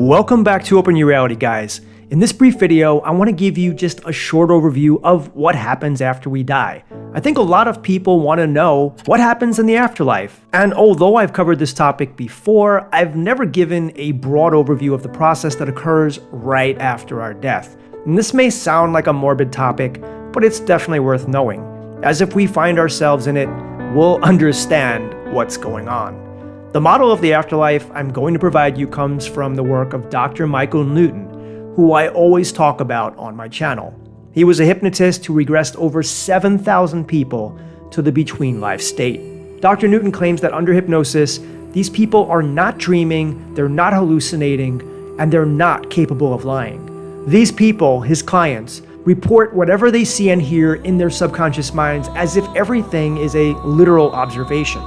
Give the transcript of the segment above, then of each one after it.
Welcome back to Open Your Reality guys. In this brief video, I want to give you just a short overview of what happens after we die. I think a lot of people want to know what happens in the afterlife. And although I've covered this topic before, I've never given a broad overview of the process that occurs right after our death. And this may sound like a morbid topic, but it's definitely worth knowing, as if we find ourselves in it, we'll understand what's going on. The model of the afterlife I'm going to provide you comes from the work of Dr. Michael Newton, who I always talk about on my channel. He was a hypnotist who regressed over 7,000 people to the between life state. Dr. Newton claims that under hypnosis, these people are not dreaming, they're not hallucinating, and they're not capable of lying. These people, his clients, report whatever they see and hear in their subconscious minds as if everything is a literal observation.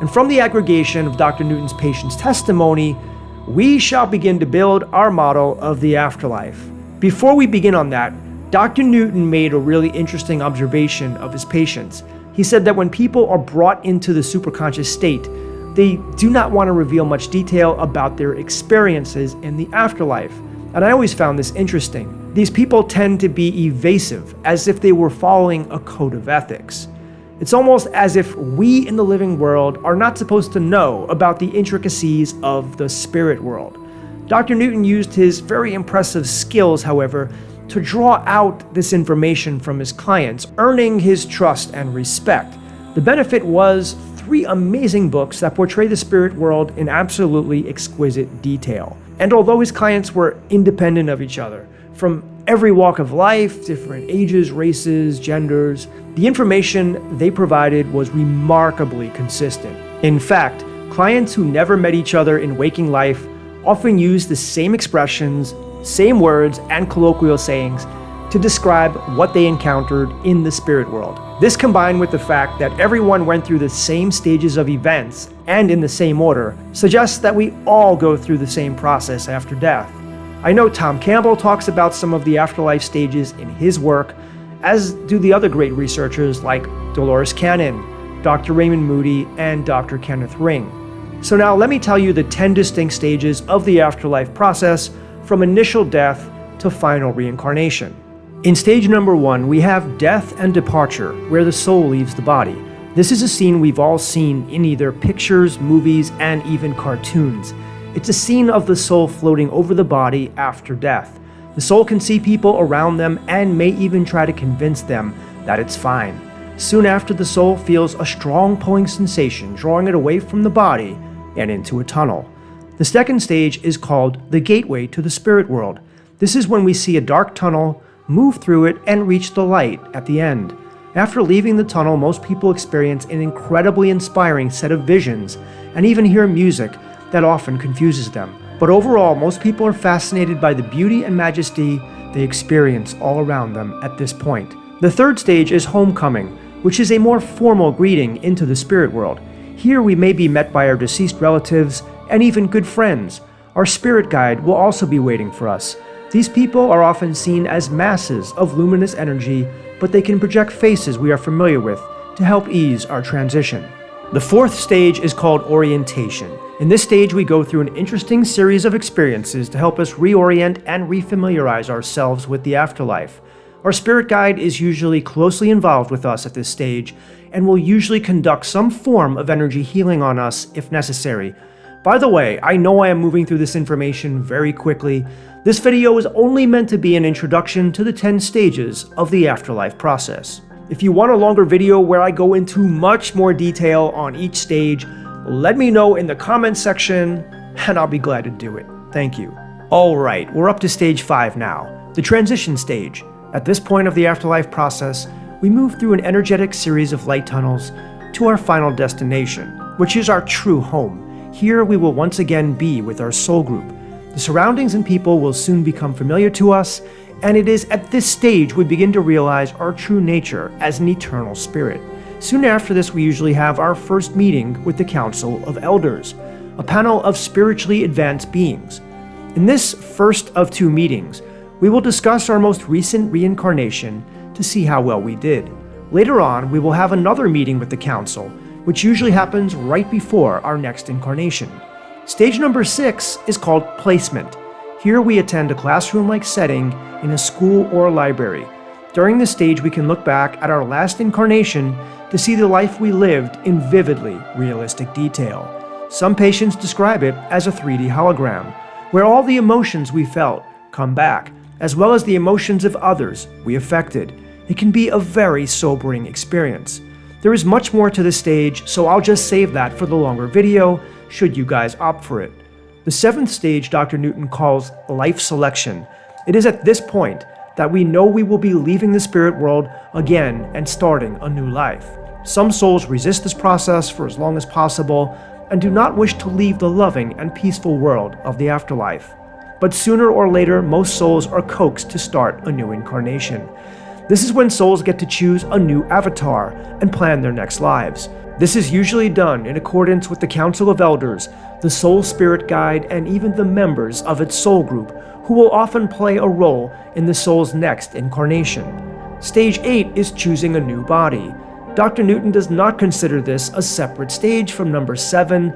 And from the aggregation of Dr. Newton's patient's testimony, we shall begin to build our model of the afterlife. Before we begin on that, Dr. Newton made a really interesting observation of his patients. He said that when people are brought into the superconscious state, they do not want to reveal much detail about their experiences in the afterlife. And I always found this interesting. These people tend to be evasive, as if they were following a code of ethics. It's almost as if we in the living world are not supposed to know about the intricacies of the spirit world. Dr. Newton used his very impressive skills, however, to draw out this information from his clients, earning his trust and respect. The benefit was three amazing books that portray the spirit world in absolutely exquisite detail. And although his clients were independent of each other, from every walk of life, different ages, races, genders, the information they provided was remarkably consistent. In fact, clients who never met each other in waking life often used the same expressions, same words, and colloquial sayings to describe what they encountered in the spirit world. This combined with the fact that everyone went through the same stages of events and in the same order suggests that we all go through the same process after death. I know Tom Campbell talks about some of the afterlife stages in his work, as do the other great researchers like Dolores Cannon, Dr. Raymond Moody, and Dr. Kenneth Ring. So now let me tell you the 10 distinct stages of the afterlife process from initial death to final reincarnation. In stage number one, we have death and departure, where the soul leaves the body. This is a scene we've all seen in either pictures, movies, and even cartoons. It's a scene of the soul floating over the body after death. The soul can see people around them and may even try to convince them that it's fine. Soon after, the soul feels a strong pulling sensation, drawing it away from the body and into a tunnel. The second stage is called the gateway to the spirit world. This is when we see a dark tunnel, move through it, and reach the light at the end. After leaving the tunnel, most people experience an incredibly inspiring set of visions and even hear music that often confuses them. But overall, most people are fascinated by the beauty and majesty they experience all around them at this point. The third stage is homecoming, which is a more formal greeting into the spirit world. Here we may be met by our deceased relatives and even good friends. Our spirit guide will also be waiting for us. These people are often seen as masses of luminous energy, but they can project faces we are familiar with to help ease our transition. The fourth stage is called orientation. In this stage, we go through an interesting series of experiences to help us reorient and refamiliarize ourselves with the afterlife. Our spirit guide is usually closely involved with us at this stage and will usually conduct some form of energy healing on us if necessary. By the way, I know I am moving through this information very quickly. This video is only meant to be an introduction to the 10 stages of the afterlife process. If you want a longer video where I go into much more detail on each stage, let me know in the comments section and I'll be glad to do it. Thank you. Alright, we're up to stage 5 now, the transition stage. At this point of the afterlife process, we move through an energetic series of light tunnels to our final destination, which is our true home. Here we will once again be with our soul group. The surroundings and people will soon become familiar to us, and it is at this stage we begin to realize our true nature as an eternal spirit. Soon after this, we usually have our first meeting with the Council of Elders, a panel of spiritually advanced beings. In this first of two meetings, we will discuss our most recent reincarnation to see how well we did. Later on, we will have another meeting with the Council, which usually happens right before our next incarnation. Stage number six is called placement. Here we attend a classroom-like setting in a school or library. During this stage, we can look back at our last incarnation to see the life we lived in vividly realistic detail. Some patients describe it as a 3D hologram, where all the emotions we felt come back, as well as the emotions of others we affected. It can be a very sobering experience. There is much more to this stage, so I'll just save that for the longer video, should you guys opt for it. The seventh stage Dr. Newton calls life selection. It is at this point that we know we will be leaving the spirit world again and starting a new life. Some souls resist this process for as long as possible and do not wish to leave the loving and peaceful world of the afterlife. But sooner or later, most souls are coaxed to start a new incarnation. This is when souls get to choose a new avatar and plan their next lives. This is usually done in accordance with the Council of Elders, the Soul Spirit Guide, and even the members of its soul group, who will often play a role in the soul's next incarnation. Stage 8 is choosing a new body. Dr. Newton does not consider this a separate stage from number 7,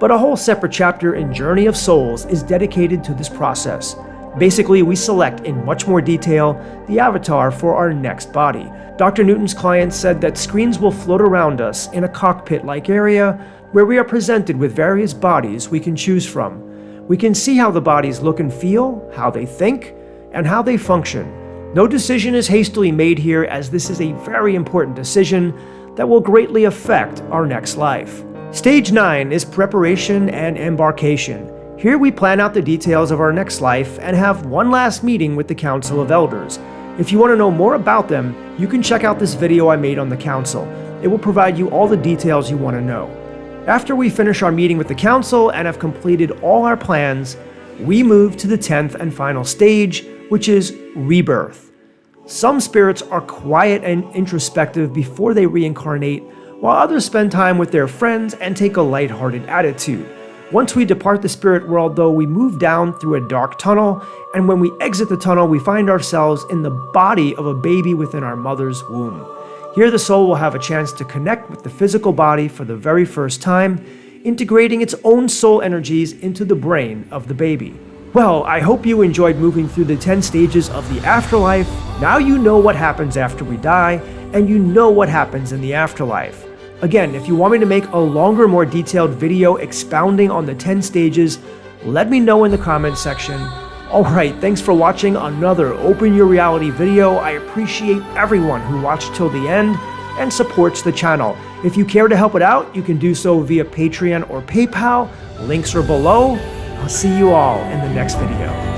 but a whole separate chapter in Journey of Souls is dedicated to this process. Basically, we select in much more detail the avatar for our next body. Dr. Newton's client said that screens will float around us in a cockpit-like area where we are presented with various bodies we can choose from. We can see how the bodies look and feel, how they think, and how they function. No decision is hastily made here as this is a very important decision that will greatly affect our next life. Stage 9 is preparation and embarkation. Here we plan out the details of our next life and have one last meeting with the Council of Elders. If you want to know more about them, you can check out this video I made on the Council. It will provide you all the details you want to know. After we finish our meeting with the Council and have completed all our plans, we move to the 10th and final stage, which is rebirth. Some spirits are quiet and introspective before they reincarnate, while others spend time with their friends and take a lighthearted attitude. Once we depart the spirit world, though, we move down through a dark tunnel, and when we exit the tunnel, we find ourselves in the body of a baby within our mother's womb. Here, the soul will have a chance to connect with the physical body for the very first time, integrating its own soul energies into the brain of the baby. Well, I hope you enjoyed moving through the 10 stages of the afterlife. Now you know what happens after we die, and you know what happens in the afterlife. Again, if you want me to make a longer, more detailed video expounding on the 10 stages, let me know in the comments section. Alright, thanks for watching another Open Your Reality video. I appreciate everyone who watched till the end and supports the channel. If you care to help it out, you can do so via Patreon or PayPal. Links are below. I'll see you all in the next video.